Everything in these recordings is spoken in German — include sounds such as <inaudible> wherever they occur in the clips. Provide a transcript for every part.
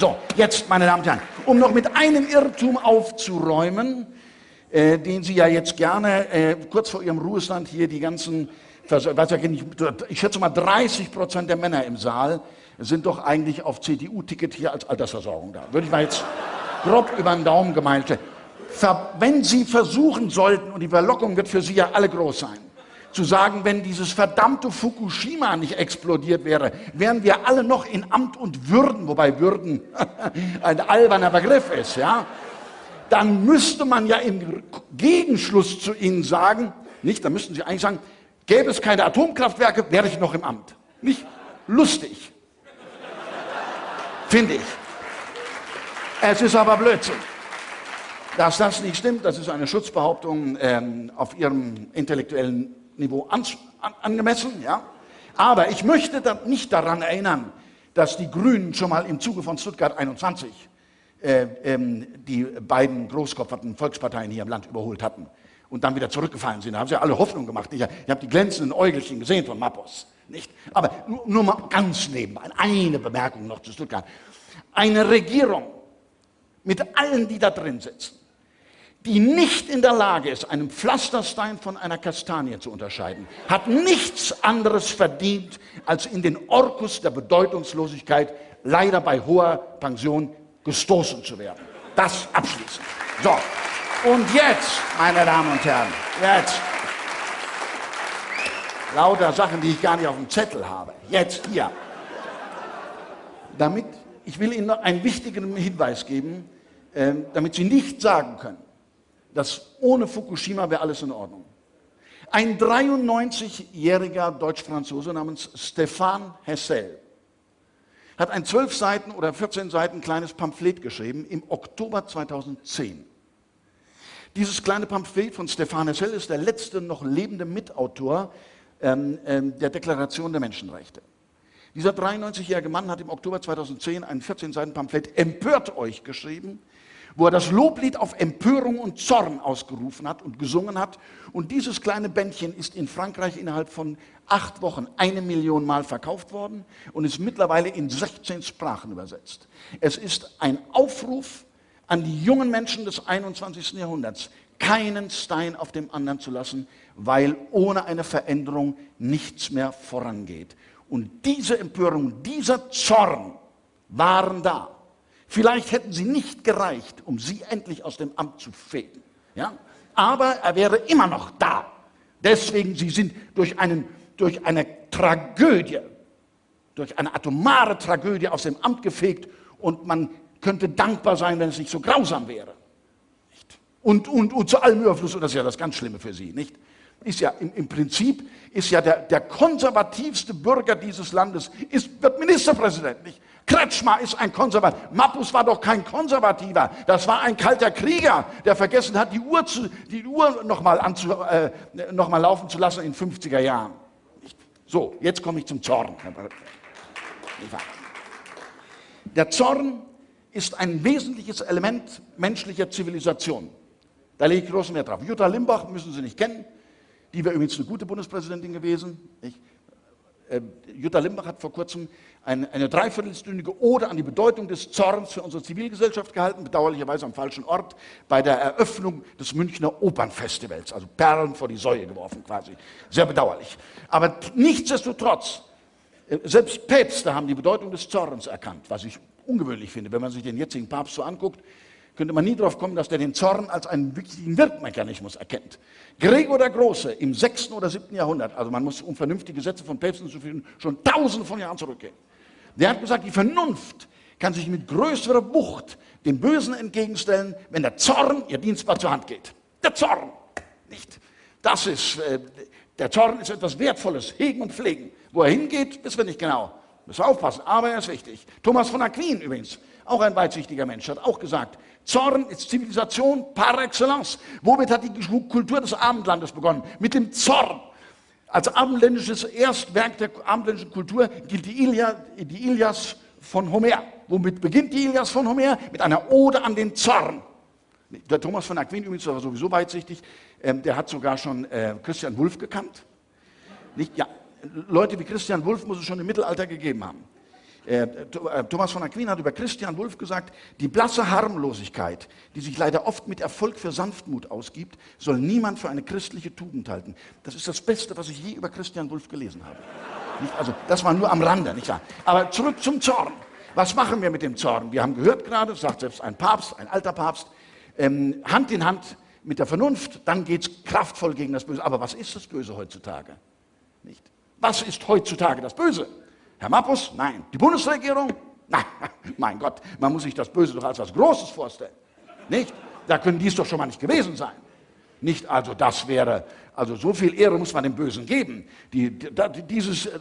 So, jetzt, meine Damen und Herren, um noch mit einem Irrtum aufzuräumen, äh, den Sie ja jetzt gerne äh, kurz vor Ihrem Ruhestand hier die ganzen, ich schätze mal 30 Prozent der Männer im Saal sind doch eigentlich auf CDU-Ticket hier als Altersversorgung da. Würde ich mal jetzt grob über den Daumen gemeint. Wenn Sie versuchen sollten, und die Verlockung wird für Sie ja alle groß sein, zu sagen, wenn dieses verdammte Fukushima nicht explodiert wäre, wären wir alle noch in Amt und Würden, wobei Würden <laughs> ein alberner Begriff ist, ja, dann müsste man ja im Gegenschluss zu Ihnen sagen, nicht, dann müssten Sie eigentlich sagen, gäbe es keine Atomkraftwerke, wäre ich noch im Amt. Nicht lustig. Finde ich. Es ist aber Blödsinn. Dass das nicht stimmt, das ist eine Schutzbehauptung ähm, auf Ihrem intellektuellen Niveau an, an, angemessen. Ja? Aber ich möchte nicht daran erinnern, dass die Grünen schon mal im Zuge von Stuttgart 21 äh, ähm, die beiden großkopferten Volksparteien hier im Land überholt hatten und dann wieder zurückgefallen sind. Da haben sie alle Hoffnung gemacht. Ich, ich habe die glänzenden Äugelchen gesehen von Mappos. Nicht? Aber nur, nur mal ganz nebenbei, eine Bemerkung noch zu Stuttgart. Eine Regierung mit allen, die da drin sitzen, die nicht in der Lage ist, einen Pflasterstein von einer Kastanie zu unterscheiden, hat nichts anderes verdient, als in den Orkus der Bedeutungslosigkeit leider bei hoher Pension gestoßen zu werden. Das abschließend. So, und jetzt, meine Damen und Herren, jetzt lauter Sachen, die ich gar nicht auf dem Zettel habe. Jetzt hier. Damit, ich will Ihnen noch einen wichtigen Hinweis geben, äh, damit Sie nicht sagen können, dass ohne Fukushima wäre alles in Ordnung. Ein 93-jähriger Deutsch-Franzose namens Stefan Hessel hat ein 12 Seiten oder 14 Seiten kleines Pamphlet geschrieben im Oktober 2010. Dieses kleine Pamphlet von Stefan Hessel ist der letzte noch lebende Mitautor ähm, ähm, der Deklaration der Menschenrechte. Dieser 93-jährige Mann hat im Oktober 2010 ein 14 Seiten Pamphlet Empört euch geschrieben, wo er das Loblied auf Empörung und Zorn ausgerufen hat und gesungen hat. Und dieses kleine Bändchen ist in Frankreich innerhalb von acht Wochen eine Million Mal verkauft worden und ist mittlerweile in 16 Sprachen übersetzt. Es ist ein Aufruf an die jungen Menschen des 21. Jahrhunderts, keinen Stein auf dem anderen zu lassen, weil ohne eine Veränderung nichts mehr vorangeht. Und diese Empörung, dieser Zorn waren da. Vielleicht hätten sie nicht gereicht, um sie endlich aus dem Amt zu fegen. Ja? Aber er wäre immer noch da. Deswegen, sie sind durch, einen, durch eine Tragödie, durch eine atomare Tragödie aus dem Amt gefegt und man könnte dankbar sein, wenn es nicht so grausam wäre. Nicht? Und, und, und zu allem Überfluss, und das ist ja das ganz Schlimme für Sie, nicht? Ist ja im, im Prinzip ist ja der, der konservativste Bürger dieses Landes, ist, wird Ministerpräsident, nicht? Kretschmer ist ein Konservativer. Mappus war doch kein Konservativer. Das war ein kalter Krieger, der vergessen hat, die Uhr, Uhr noch, mal anzu, äh, noch laufen zu lassen in 50er Jahren. So, jetzt komme ich zum Zorn. Der Zorn ist ein wesentliches Element menschlicher Zivilisation. Da lege ich großen Wert drauf. Jutta Limbach müssen Sie nicht kennen. Die wäre übrigens eine gute Bundespräsidentin gewesen. Ich, äh, Jutta Limbach hat vor kurzem eine, eine dreiviertelstündige Ode an die Bedeutung des Zorns für unsere Zivilgesellschaft gehalten, bedauerlicherweise am falschen Ort, bei der Eröffnung des Münchner Opernfestivals, also Perlen vor die Säue geworfen quasi. Sehr bedauerlich. Aber nichtsdestotrotz, äh, selbst Päpste haben die Bedeutung des Zorns erkannt, was ich ungewöhnlich finde. Wenn man sich den jetzigen Papst so anguckt, könnte man nie darauf kommen, dass der den Zorn als einen wichtigen Wirkmechanismus erkennt. Gregor der Große im 6. oder 7. Jahrhundert, also man muss um vernünftige Sätze von Päpsten zu finden, schon tausende von Jahren zurückgehen. Der hat gesagt, die Vernunft kann sich mit größerer Wucht dem Bösen entgegenstellen, wenn der Zorn ihr dienstbar zur Hand geht. Der Zorn, nicht? Das ist, äh, der Zorn ist etwas Wertvolles, hegen und pflegen. Wo er hingeht, wissen wir nicht genau. Müssen wir aufpassen, aber er ist wichtig. Thomas von Aquin übrigens, auch ein weitsichtiger Mensch, hat auch gesagt, Zorn ist Zivilisation par excellence. Womit hat die Kultur des Abendlandes begonnen? Mit dem Zorn. Als abendländisches Erstwerk der abendländischen Kultur gilt die, Ilia, die Ilias von Homer. Womit beginnt die Ilias von Homer? Mit einer Ode an den Zorn. Der Thomas von Aquin übrigens war sowieso weitsichtig. Ähm, der hat sogar schon äh, Christian Wulff gekannt. Nicht, ja, Leute wie Christian Wulff muss es schon im Mittelalter gegeben haben. Äh, äh, Thomas von Aquin hat über Christian Wulff gesagt, die blasse Harmlosigkeit, die sich leider oft mit Erfolg für Sanftmut ausgibt, soll niemand für eine christliche Tugend halten. Das ist das Beste, was ich je über Christian Wulff gelesen habe. Nicht? Also, das war nur am Rande, nicht wahr? Aber zurück zum Zorn. Was machen wir mit dem Zorn? Wir haben gehört gerade, sagt selbst ein Papst, ein alter Papst, ähm, Hand in Hand mit der Vernunft, dann geht es kraftvoll gegen das Böse. Aber was ist das Böse heutzutage? Nicht? Was ist heutzutage das Böse? Herr Mappus? Nein. Die Bundesregierung? Nein. <laughs> Mein Gott, man muss sich das Böse doch als was Großes vorstellen. Nicht? Da können dies doch schon mal nicht gewesen sein. Nicht also, das wäre, also so viel Ehre muss man dem Bösen geben. Die, die, dieses äh,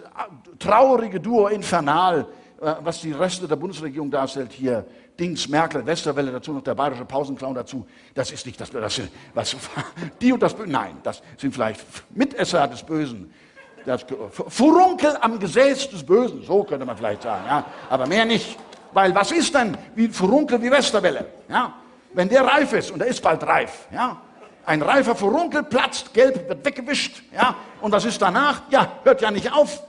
traurige Duo infernal, äh, was die Reste der Bundesregierung darstellt, hier Dings, Merkel, Westerwelle, dazu noch der bayerische Pausenclown dazu, das ist nicht das, das was, <laughs> die und das Böse, nein, das sind vielleicht Mitesser des Bösen. Das Furunkel am Gesäß des Bösen, so könnte man vielleicht sagen, ja, aber mehr nicht. Weil was ist denn wie Furunkel wie Westerwelle? Ja? Wenn der reif ist, und er ist bald reif, ja? ein reifer Furunkel platzt, gelb wird weggewischt, ja? und was ist danach? Ja, hört ja nicht auf.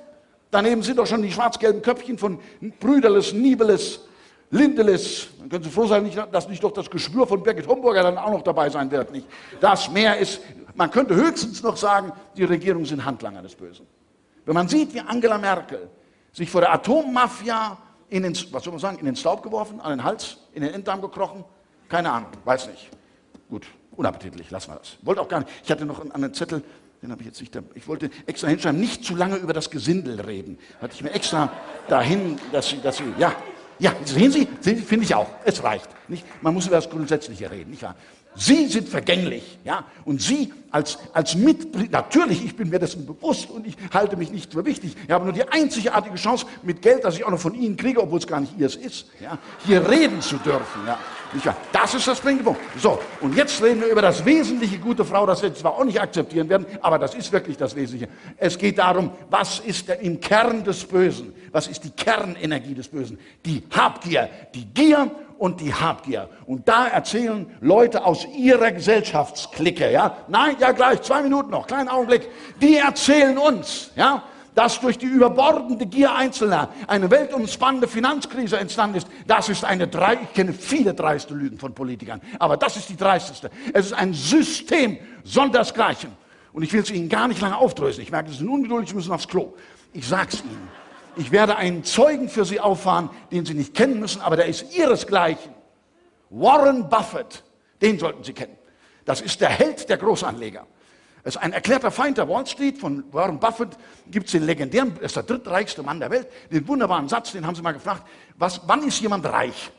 Daneben sind doch schon die schwarz-gelben Köpfchen von Brüderles, Niebeles, Lindeles. Dann können Sie froh sein, dass nicht doch das Geschwür von Birgit Homburger dann auch noch dabei sein wird. Nicht? Das Meer ist, man könnte höchstens noch sagen, die Regierungen sind Handlanger des Bösen. Wenn man sieht, wie Angela Merkel sich vor der Atommafia in den, was soll man sagen, in den Staub geworfen, an den Hals, in den Enddarm gekrochen, keine Ahnung, weiß nicht. Gut, unappetitlich, lassen wir das. Wollte auch gar nicht. Ich hatte noch einen, einen Zettel, den habe ich jetzt nicht. Ich wollte extra hinschreiben, nicht zu lange über das Gesindel reden. Hatte ich mir extra dahin, dass Sie, dass Sie, ja, ja, sehen Sie, finde ich auch. Es reicht. Nicht? Man muss über das Grundsätzliche reden, nicht wahr? Sie sind vergänglich, ja, und Sie als, als Mitglied, natürlich, ich bin mir dessen bewusst und ich halte mich nicht für wichtig. Ich habe nur die einzigartige Chance, mit Geld, das ich auch noch von Ihnen kriege, obwohl es gar nicht Ihres ist, ja, hier reden zu dürfen, ja. Das ist das springende Punkt. So, und jetzt reden wir über das Wesentliche, gute Frau, das wir zwar auch nicht akzeptieren werden, aber das ist wirklich das Wesentliche. Es geht darum, was ist der, im Kern des Bösen? Was ist die Kernenergie des Bösen? Die Habgier, die Gier und die Habgier. Und da erzählen Leute aus ihrer Gesellschaftsklicke, ja, nein, ja gleich, zwei Minuten noch, kleinen Augenblick, die erzählen uns, ja, dass durch die überbordende Gier Einzelner eine weltumspannende Finanzkrise entstanden ist, das ist eine drei, ich kenne viele dreiste Lügen von Politikern, aber das ist die dreisteste. Es ist ein System sondersgleichen. Und ich will es Ihnen gar nicht lange aufdröseln. Ich merke, Sie sind ungeduldig, Sie müssen aufs Klo. Ich sag's Ihnen. Ich werde einen Zeugen für Sie auffahren, den Sie nicht kennen müssen, aber der ist Ihresgleichen. Warren Buffett, den sollten Sie kennen. Das ist der Held der Großanleger. Er ist ein erklärter Feind der Wall Street. Von Warren Buffett gibt es den legendären, er ist der drittreichste Mann der Welt, den wunderbaren Satz, den haben sie mal gefragt, was, wann ist jemand reich?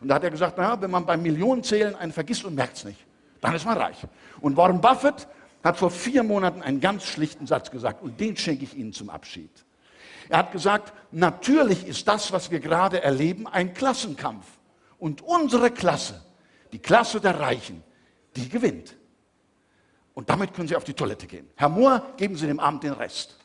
Und da hat er gesagt, naja, wenn man beim Millionenzählen einen vergisst und merkt es nicht, dann ist man reich. Und Warren Buffett hat vor vier Monaten einen ganz schlichten Satz gesagt und den schenke ich Ihnen zum Abschied. Er hat gesagt, natürlich ist das, was wir gerade erleben, ein Klassenkampf. Und unsere Klasse, die Klasse der Reichen, die gewinnt. Und damit können Sie auf die Toilette gehen. Herr Mohr, geben Sie dem Abend den Rest.